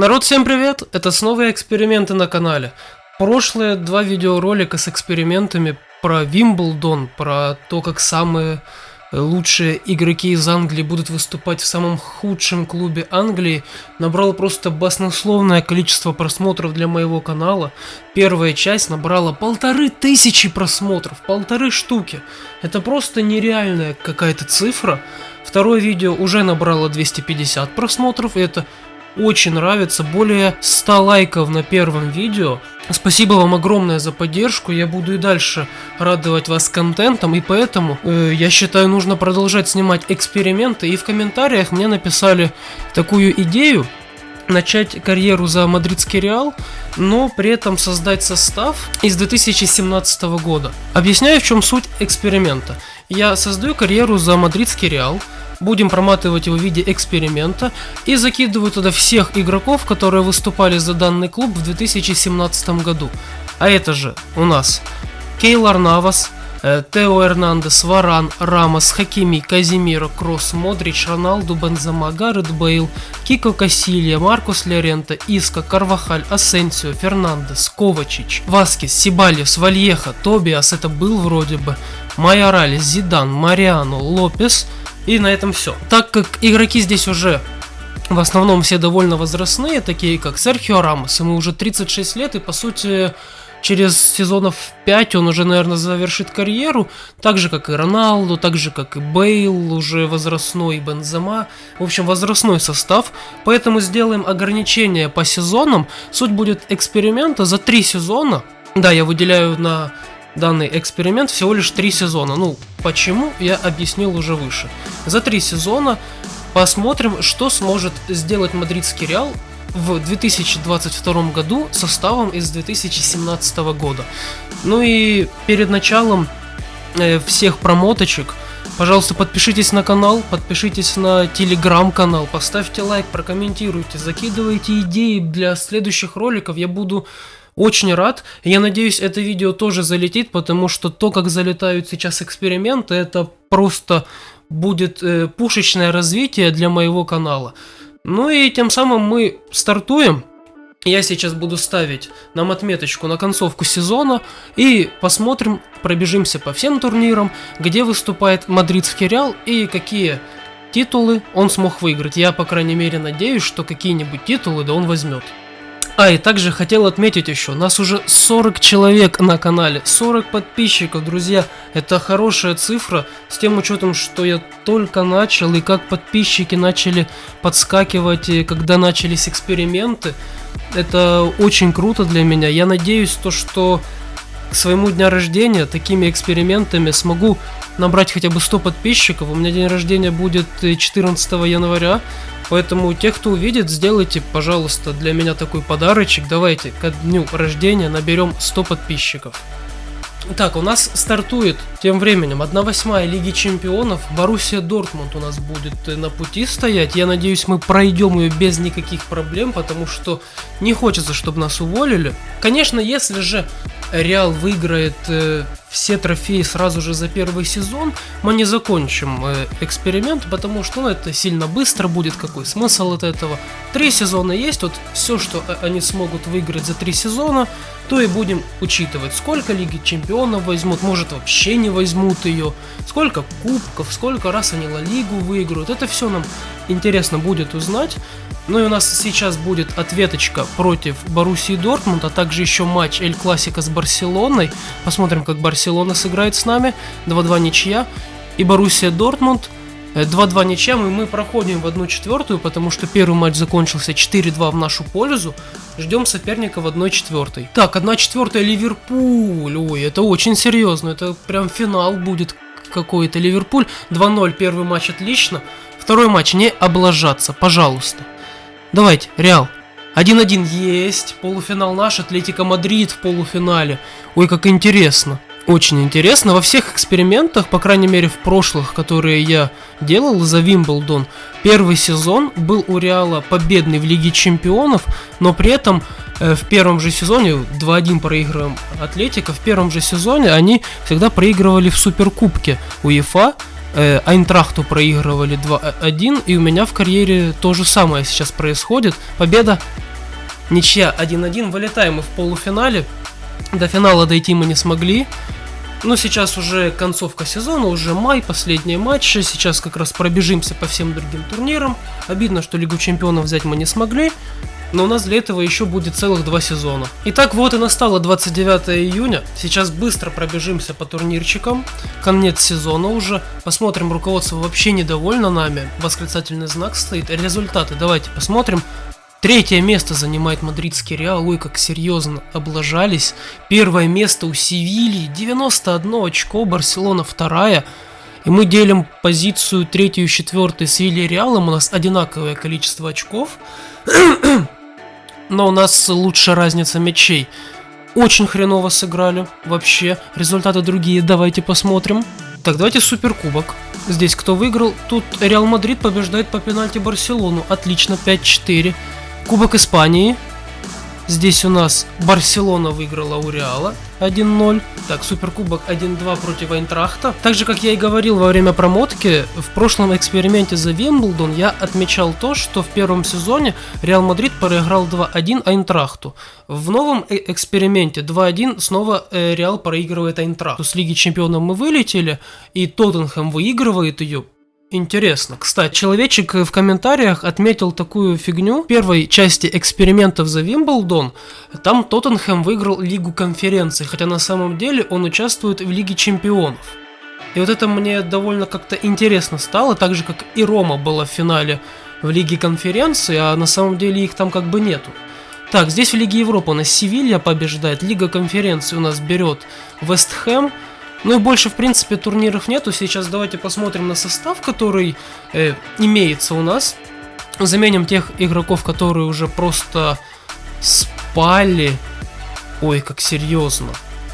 Народ, всем привет! Это снова эксперименты на канале. Прошлые два видеоролика с экспериментами про Вимблдон, про то, как самые лучшие игроки из Англии будут выступать в самом худшем клубе Англии, набрал просто баснословное количество просмотров для моего канала. Первая часть набрала полторы тысячи просмотров, полторы штуки. Это просто нереальная какая-то цифра. Второе видео уже набрало 250 просмотров, и это очень нравится, более 100 лайков на первом видео. Спасибо вам огромное за поддержку, я буду и дальше радовать вас контентом, и поэтому э, я считаю нужно продолжать снимать эксперименты, и в комментариях мне написали такую идею, начать карьеру за мадридский Реал, но при этом создать состав из 2017 года. Объясняю, в чем суть эксперимента. Я создаю карьеру за мадридский Реал, будем проматывать его в виде эксперимента и закидываю туда всех игроков, которые выступали за данный клуб в 2017 году. А это же у нас Кейлар Навас, Тео Эрнандес, Варан, Рамос, Хакими, Казимиро, Кросс, Модрич, Роналду, Бензема, Гаррет Бейл, Кико Кассилья, Маркус Лерента, Иска, Карвахаль, Асенсио, Фернандес, Ковачич, Васкис, Сибальес, Вальеха, Тобиас, это был вроде бы, Майораль, Зидан, Мариано, Лопес – и на этом все. Так как игроки здесь уже в основном все довольно возрастные, такие как Серхио Рамос, ему уже 36 лет, и по сути через сезонов 5 он уже, наверное, завершит карьеру, так же, как и Роналду, так же, как и Бейл, уже возрастной Бензема, в общем, возрастной состав, поэтому сделаем ограничение по сезонам, суть будет эксперимента за 3 сезона, да, я выделяю на данный эксперимент всего лишь три сезона. Ну, почему, я объяснил уже выше. За три сезона посмотрим, что сможет сделать мадридский Реал в 2022 году составом из 2017 года. Ну и перед началом э, всех промоточек, пожалуйста, подпишитесь на канал, подпишитесь на телеграм-канал, поставьте лайк, прокомментируйте, закидывайте идеи для следующих роликов, я буду очень рад. Я надеюсь, это видео тоже залетит, потому что то, как залетают сейчас эксперименты, это просто будет э, пушечное развитие для моего канала. Ну и тем самым мы стартуем. Я сейчас буду ставить нам отметочку на концовку сезона и посмотрим, пробежимся по всем турнирам, где выступает мадридский Реал и какие титулы он смог выиграть. Я, по крайней мере, надеюсь, что какие-нибудь титулы да он возьмет. А, и также хотел отметить еще, нас уже 40 человек на канале, 40 подписчиков, друзья. Это хорошая цифра, с тем учетом, что я только начал, и как подписчики начали подскакивать, и когда начались эксперименты. Это очень круто для меня. Я надеюсь, то, что к своему дню рождения такими экспериментами смогу набрать хотя бы 100 подписчиков. У меня день рождения будет 14 января. Поэтому тех, кто увидит, сделайте, пожалуйста, для меня такой подарочек. Давайте к дню рождения наберем 100 подписчиков. Так, у нас стартует тем временем 1-8 Лиги Чемпионов. Боруссия Дортмунд у нас будет э, на пути стоять. Я надеюсь, мы пройдем ее без никаких проблем, потому что не хочется, чтобы нас уволили. Конечно, если же Реал выиграет э, все трофеи сразу же за первый сезон, мы не закончим э, эксперимент, потому что ну, это сильно быстро будет. Какой смысл от этого? Три сезона есть, вот все, что они смогут выиграть за три сезона, то и будем учитывать. Сколько Лиги Чемпионов возьмут, может вообще не возьмут ее, сколько кубков, сколько раз они Ла Лигу выиграют. Это все нам интересно будет узнать. Ну и у нас сейчас будет ответочка против Боруссии Дортмунд, а также еще матч Эль Классика с Барселоной. Посмотрим, как Барселона сыграет с нами. 2-2 ничья. И Боруссия Дортмунд 2-2 ничья, и мы проходим в одну четвертую, потому что первый матч закончился 4-2 в нашу пользу. Ждем соперника в 1 четвертой. Так, 1 четвертая Ливерпуль. Ой, это очень серьезно. Это прям финал будет какой-то. Ливерпуль 2-0, первый матч отлично. Второй матч не облажаться, пожалуйста. Давайте, Реал. 1-1 есть. Полуфинал наш. Атлетика Мадрид в полуфинале. Ой, как интересно. Очень интересно. Во всех экспериментах, по крайней мере в прошлых, которые я делал за Вимблдон, первый сезон был у Реала победный в Лиге Чемпионов, но при этом э, в первом же сезоне, 2-1 проигрываем Атлетика, в первом же сезоне они всегда проигрывали в Суперкубке УЕФА, э, Айнтрахту проигрывали 2-1, и у меня в карьере то же самое сейчас происходит. Победа Ничья 1-1. Вылетаем мы в полуфинале. До финала дойти мы не смогли. Но сейчас уже концовка сезона, уже май, последние матчи. Сейчас как раз пробежимся по всем другим турнирам. Обидно, что Лигу Чемпионов взять мы не смогли. Но у нас для этого еще будет целых два сезона. Итак, вот и настало 29 июня. Сейчас быстро пробежимся по турнирчикам. Конец сезона уже. Посмотрим, руководство вообще недовольно нами. Восклицательный знак стоит. Результаты давайте посмотрим. Третье место занимает мадридский Реал. Ой, как серьезно облажались. Первое место у Севильи. 91 очко. Барселона вторая. И мы делим позицию третью и четвертую с Вилли Реалом. У нас одинаковое количество очков. Но у нас лучше разница мячей. Очень хреново сыграли. Вообще. Результаты другие. Давайте посмотрим. Так, давайте суперкубок. Здесь кто выиграл? Тут Реал Мадрид побеждает по пенальти Барселону. Отлично, 5-4. Кубок Испании. Здесь у нас Барселона выиграла у Реала 1-0. Так, Суперкубок 1-2 против Айнтрахта. Так же, как я и говорил во время промотки, в прошлом эксперименте за Вимблдон я отмечал то, что в первом сезоне Реал Мадрид проиграл 2-1 Айнтрахту. В новом э эксперименте 2-1 снова э, Реал проигрывает Айнтрахту. С Лиги Чемпионов мы вылетели, и Тоттенхэм выигрывает ее Интересно. Кстати, человечек в комментариях отметил такую фигню. В первой части экспериментов за Вимблдон там Тоттенхэм выиграл Лигу конференций, хотя на самом деле он участвует в Лиге чемпионов. И вот это мне довольно как-то интересно стало, так же как и Рома была в финале в Лиге конференции, а на самом деле их там как бы нету. Так, здесь в Лиге Европы у нас Севилья побеждает, Лига конференции у нас берет Вест Хэм, ну и больше, в принципе, турниров нету. Сейчас давайте посмотрим на состав, который э, имеется у нас. Заменим тех игроков, которые уже просто спали. Ой, как серьезно.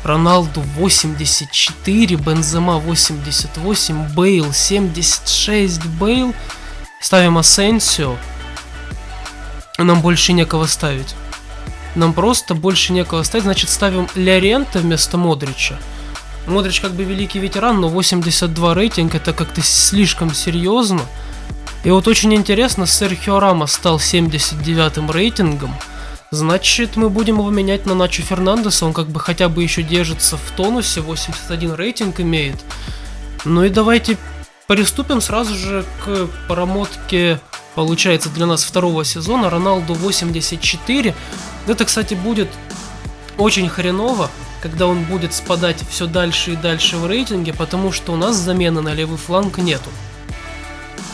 Роналду 84, Бензема 88, Бейл 76, Бейл. Ставим Асенсио. Нам больше некого ставить. Нам просто больше некого ставить, значит ставим Лярента вместо Модрича. Модрич как бы великий ветеран, но 82 рейтинг это как-то слишком серьезно. И вот очень интересно, Серхио Рамос стал 79 рейтингом. Значит, мы будем его менять на Начо Фернандеса, он как бы хотя бы еще держится в тонусе, 81 рейтинг имеет. Ну и давайте приступим сразу же к промотке, получается, для нас второго сезона, Роналду 84. Это, кстати, будет очень хреново, когда он будет спадать все дальше и дальше в рейтинге, потому что у нас замены на левый фланг нету.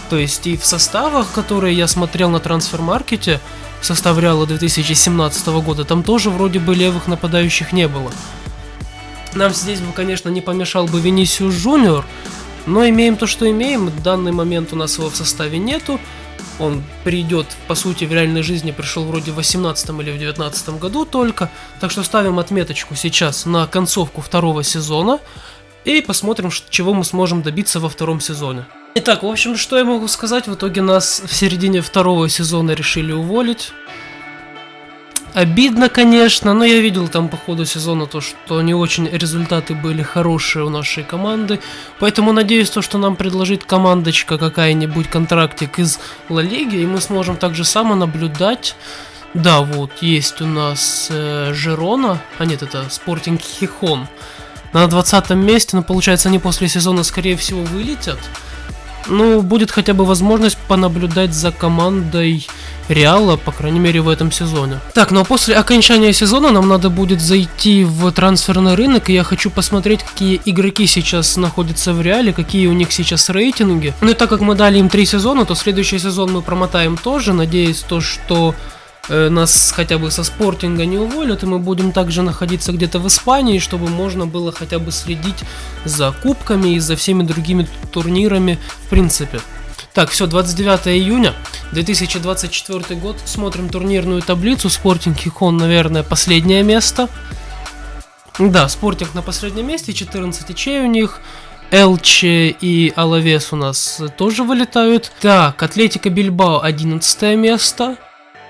То есть и в составах, которые я смотрел на трансфер-маркете, состав Реала 2017 года, там тоже вроде бы левых нападающих не было. Нам здесь бы, конечно, не помешал бы Венисиус Жуниор, но имеем то, что имеем. В данный момент у нас его в составе нету. Он придет, по сути, в реальной жизни пришел вроде в 18 или в 19 году только. Так что ставим отметочку сейчас на концовку второго сезона. И посмотрим, чего мы сможем добиться во втором сезоне. Итак, в общем, что я могу сказать? В итоге нас в середине второго сезона решили уволить. Обидно, конечно, но я видел там по ходу сезона то, что не очень результаты были хорошие у нашей команды. Поэтому надеюсь, то, что нам предложит командочка какая-нибудь контрактик из Ла Лиги, и мы сможем также само наблюдать. Да, вот, есть у нас э, Жерона, а нет, это Спортинг Хихон. На 20 месте, но получается они после сезона скорее всего вылетят. Ну, будет хотя бы возможность понаблюдать за командой Реала, по крайней мере, в этом сезоне. Так, ну а после окончания сезона нам надо будет зайти в трансферный рынок, и я хочу посмотреть, какие игроки сейчас находятся в Реале, какие у них сейчас рейтинги. Ну и так как мы дали им три сезона, то следующий сезон мы промотаем тоже, надеясь то, что нас хотя бы со спортинга не уволят, и мы будем также находиться где-то в Испании, чтобы можно было хотя бы следить за кубками и за всеми другими турнирами в принципе. Так, все, 29 июня 2024 год. Смотрим турнирную таблицу. Спортинг Хихон, наверное, последнее место. Да, Спортинг на последнем месте, 14 ячей у них. Элче и Алавес у нас тоже вылетают. Так, Атлетика Бильбао 11 место.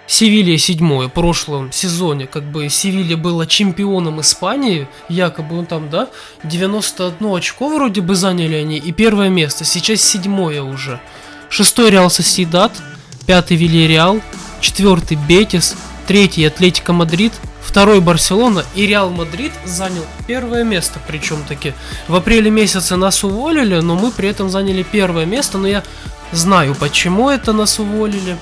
Севилья седьмое. В прошлом сезоне как бы Севилья была чемпионом Испании, якобы он там, да, 91 очко вроде бы заняли они, и первое место, сейчас седьмое уже. Шестой Реал Сосьедад, пятый Вильяреал, четвертый Бетис, третий Атлетика Мадрид, второй Барселона и Реал Мадрид занял первое место, причем таки в апреле месяце нас уволили, но мы при этом заняли первое место, но я знаю, почему это нас уволили.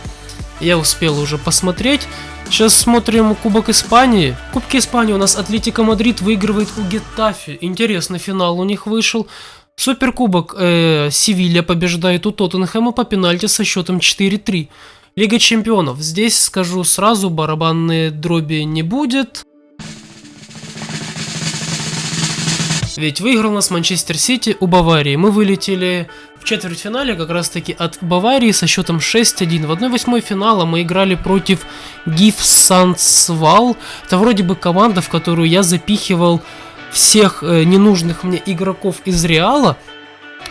Я успел уже посмотреть. Сейчас смотрим Кубок Испании. В Кубке Испании у нас Атлетика Мадрид выигрывает у Гетафи. Интересный финал у них вышел. Суперкубок э, Севилья побеждает у Тоттенхэма по пенальти со счетом 4-3. Лига чемпионов. Здесь скажу сразу, барабанные дроби не будет. Ведь выиграл нас Манчестер Сити у Баварии. Мы вылетели в четвертьфинале как раз таки от Баварии со счетом 6-1. В 1-8 финала мы играли против Гиф Сансвал. Это вроде бы команда, в которую я запихивал всех э, ненужных мне игроков из Реала.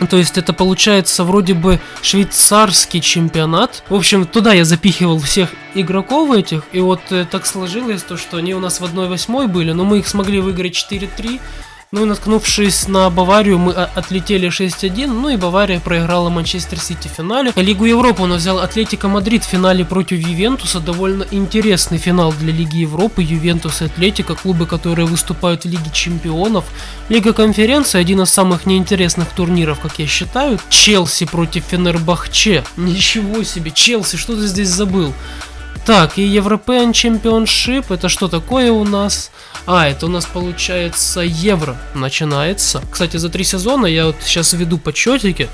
То есть это получается вроде бы швейцарский чемпионат. В общем, туда я запихивал всех игроков этих. И вот э, так сложилось то, что они у нас в 1-8 были, но мы их смогли выиграть 4-3. Ну и наткнувшись на Баварию, мы отлетели 6-1, ну и Бавария проиграла Манчестер Сити в финале. Лигу Европы он взял Атлетика Мадрид в финале против Ювентуса. Довольно интересный финал для Лиги Европы. Ювентус и Атлетика, клубы, которые выступают в Лиге Чемпионов. Лига Конференции, один из самых неинтересных турниров, как я считаю. Челси против Фенербахче. Ничего себе, Челси, что ты здесь забыл? Так, и European Championship, это что такое у нас? А, это у нас получается Евро начинается. Кстати, за три сезона я вот сейчас веду подсчетики.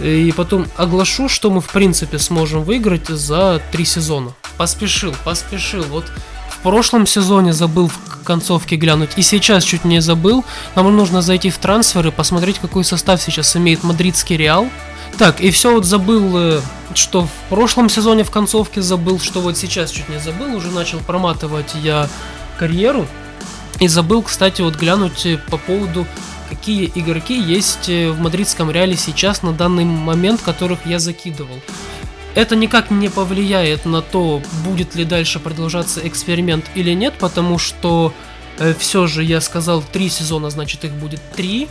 И потом оглашу, что мы в принципе сможем выиграть за три сезона. Поспешил, поспешил. Вот в прошлом сезоне забыл в концовке глянуть, и сейчас чуть не забыл. Нам нужно зайти в трансферы, посмотреть, какой состав сейчас имеет мадридский Реал. Так, и все вот забыл, э, что в прошлом сезоне в концовке забыл, что вот сейчас чуть не забыл, уже начал проматывать я карьеру. И забыл, кстати, вот глянуть э, по поводу, какие игроки есть э, в мадридском реале сейчас на данный момент, которых я закидывал. Это никак не повлияет на то, будет ли дальше продолжаться эксперимент или нет, потому что э, все же я сказал три сезона, значит их будет три.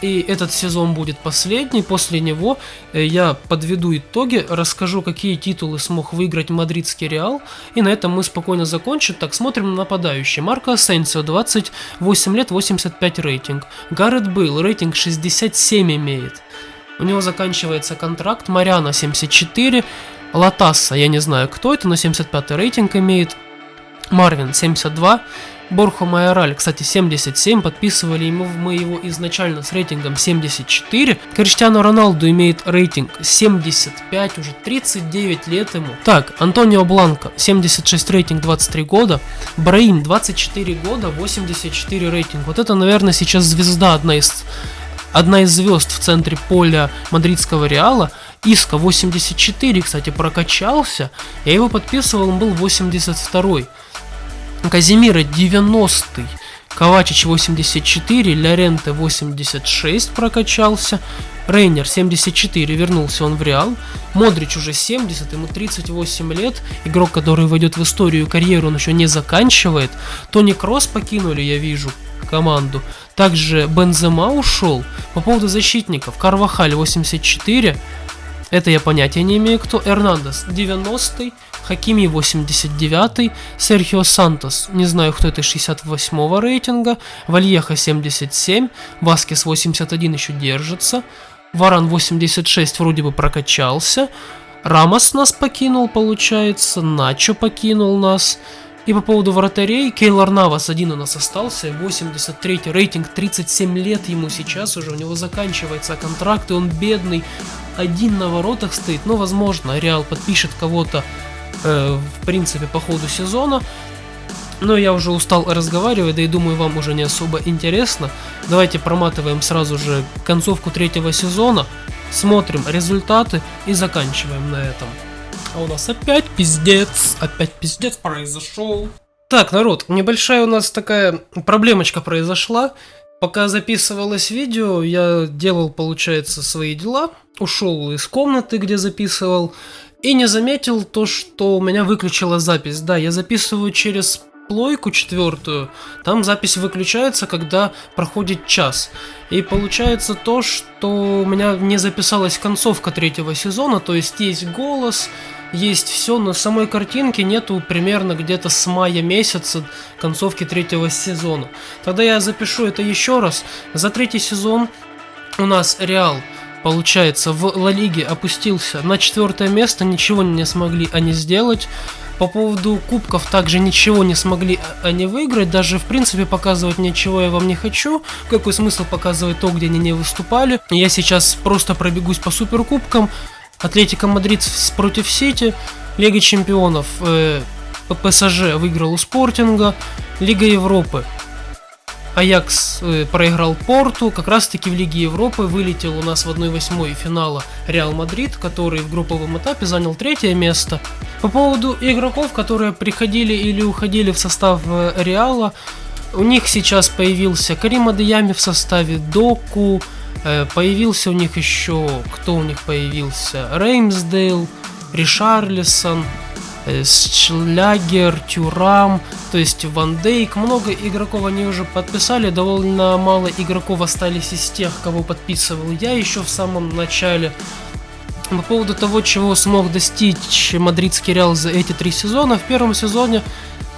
И этот сезон будет последний. После него э, я подведу итоги, расскажу, какие титулы смог выиграть мадридский Реал. И на этом мы спокойно закончим. Так, смотрим на нападающий. Марко Асенсио, 28 лет, 85 рейтинг. Гаррет Бейл, рейтинг 67 имеет. У него заканчивается контракт. Мариана 74. Латасса, я не знаю кто это, но 75 рейтинг имеет. Марвин 72. Борхо Майораль, кстати, 77, подписывали ему мы его изначально с рейтингом 74. Криштиану Роналду имеет рейтинг 75, уже 39 лет ему. Так, Антонио Бланко, 76 рейтинг, 23 года. Браим, 24 года, 84 рейтинг. Вот это, наверное, сейчас звезда, одна из, одна из звезд в центре поля мадридского Реала. Иска 84, кстати, прокачался. Я его подписывал, он был 82 -й. Казимира 90 Ковачич 84, Лоренте 86 прокачался, Рейнер 74, вернулся он в Реал, Модрич уже 70, ему 38 лет, игрок, который войдет в историю карьеру, он еще не заканчивает, Тони Кросс покинули, я вижу, команду, также Бензема ушел, по поводу защитников, Карвахаль 84, это я понятия не имею кто, Эрнандес 90 Хакими 89, Серхио Сантос, не знаю кто это, 68 рейтинга, Вальеха 77, Васкес 81 еще держится, Варан 86 вроде бы прокачался, Рамос нас покинул, получается, Начо покинул нас, и по поводу вратарей, Кейлор Навас один у нас остался, 83 рейтинг, 37 лет ему сейчас уже, у него заканчивается контракт, и он бедный, один на воротах стоит, но возможно Реал подпишет кого-то э, в принципе, по ходу сезона. Но я уже устал разговаривать, да и думаю, вам уже не особо интересно. Давайте проматываем сразу же концовку третьего сезона, смотрим результаты и заканчиваем на этом. А у нас опять пиздец, опять пиздец произошел. Так, народ, небольшая у нас такая проблемочка произошла. Пока записывалось видео, я делал, получается, свои дела, ушел из комнаты, где записывал, и не заметил то, что у меня выключила запись. Да, я записываю через плойку четвертую, там запись выключается, когда проходит час. И получается то, что у меня не записалась концовка третьего сезона, то есть есть голос, есть все, но самой картинки нету примерно где-то с мая месяца концовки третьего сезона. Тогда я запишу это еще раз. За третий сезон у нас Реал получается, в Ла Лиге опустился на четвертое место, ничего не смогли они сделать. По поводу кубков также ничего не смогли они выиграть, даже в принципе показывать ничего я вам не хочу. Какой смысл показывать то, где они не выступали? Я сейчас просто пробегусь по суперкубкам. Атлетика Мадрид против Сити, Лига Чемпионов, э, ПСЖ выиграл у Спортинга, Лига Европы. Аякс э, проиграл Порту, как раз таки в Лиге Европы вылетел у нас в 1-8 финала Реал Мадрид, который в групповом этапе занял третье место. По поводу игроков, которые приходили или уходили в состав э, Реала, у них сейчас появился Карим Адеями в составе Доку, появился у них еще, кто у них появился, Реймсдейл, Ришарлисон, Э, Шлягер, Тюрам, то есть Ван Дейк. Много игроков они уже подписали, довольно мало игроков остались из тех, кого подписывал я еще в самом начале. По поводу того, чего смог достичь мадридский Реал за эти три сезона, в первом сезоне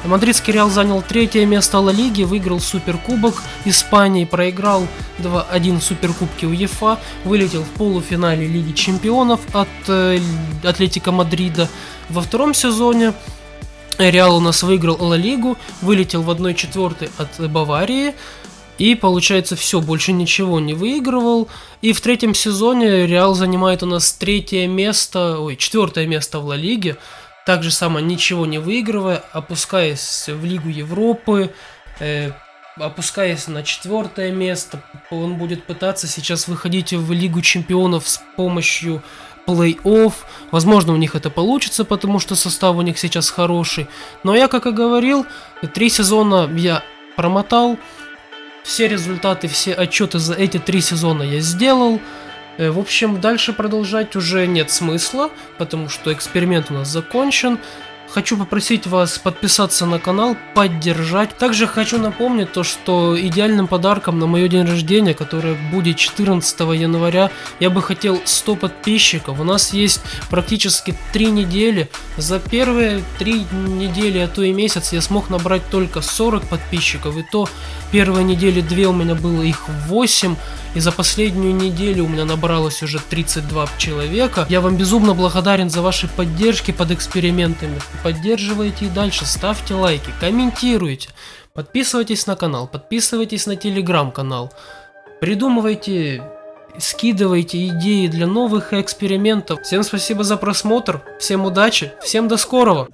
Мадридский Реал занял третье место Ла Лиги, выиграл Суперкубок Испании, проиграл 2-1 в Суперкубке УЕФА, вылетел в полуфинале Лиги Чемпионов от э, Атлетика Мадрида. Во втором сезоне Реал у нас выиграл Ла Лигу, вылетел в 1-4 от Баварии. И получается все, больше ничего не выигрывал. И в третьем сезоне Реал занимает у нас третье место, ой, четвертое место в Ла Лиге. Так же само ничего не выигрывая, опускаясь в Лигу Европы, э, опускаясь на четвертое место, он будет пытаться сейчас выходить в Лигу Чемпионов с помощью плей-офф. Возможно, у них это получится, потому что состав у них сейчас хороший. Но я, как и говорил, три сезона я промотал. Все результаты, все отчеты за эти три сезона я сделал. Э, в общем, дальше продолжать уже нет смысла, потому что эксперимент у нас закончен. Хочу попросить вас подписаться на канал, поддержать. Также хочу напомнить то, что идеальным подарком на мое день рождения, которое будет 14 января, я бы хотел 100 подписчиков. У нас есть практически 3 недели. За первые 3 недели, а то и месяц я смог набрать только 40 подписчиков. И то первые недели 2 у меня было их 8. И за последнюю неделю у меня набралось уже 32 человека. Я вам безумно благодарен за ваши поддержки под экспериментами. Поддерживайте и дальше, ставьте лайки, комментируйте. Подписывайтесь на канал, подписывайтесь на телеграм-канал. Придумывайте, скидывайте идеи для новых экспериментов. Всем спасибо за просмотр, всем удачи, всем до скорого!